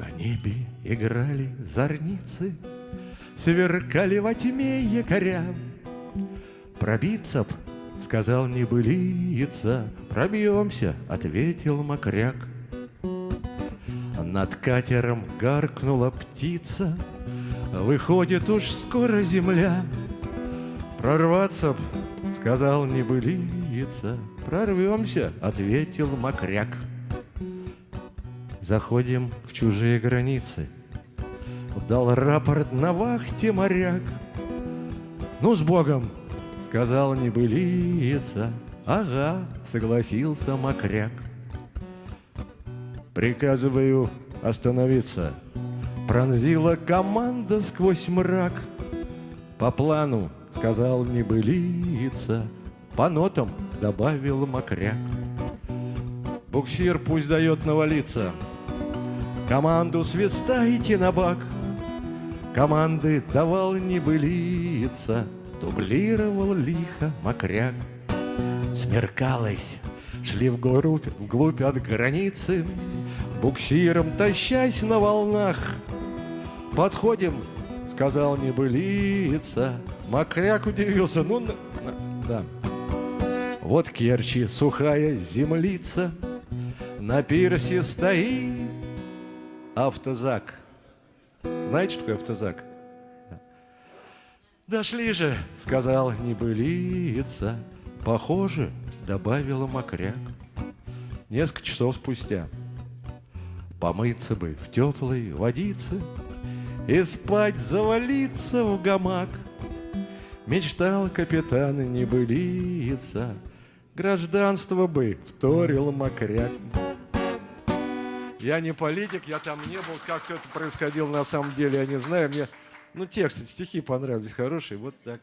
На небе играли зорницы, Сверкали во тьме якоря. Пробиться б, сказал небылица, Пробьемся, ответил мокряк. Над катером гаркнула птица, Выходит уж скоро земля. Прорваться б, сказал небылица, Прорвемся, ответил мокряк. Заходим в чужие границы. Дал рапорт на вахте моряк. Ну, с Богом, сказал небылица. Ага, согласился мокряк. Приказываю остановиться. Пронзила команда сквозь мрак. По плану, сказал небылица. По нотам добавил мокряк. Буксир пусть дает навалиться. Команду свистайте на бак. Команды давал небылица, Дублировал лихо мокряк. Смеркалось, шли вглубь, вглубь от границы, Буксиром тащась на волнах. Подходим, сказал небылица, Мокряк удивился, ну, на, на, да. Вот Керчи, сухая землица, На пирсе стоит автозак. Знаете, что такое автозак? Дошли же, сказал небылица. Похоже, добавила мокряк. Несколько часов спустя. Помыться бы в теплой водице И спать завалиться в гамак. Мечтал капитан небылица, Гражданство бы вторил мокряк. Я не политик, я там не был. Как все это происходило на самом деле, я не знаю. Мне, ну, тексты, стихи понравились хорошие. Вот так.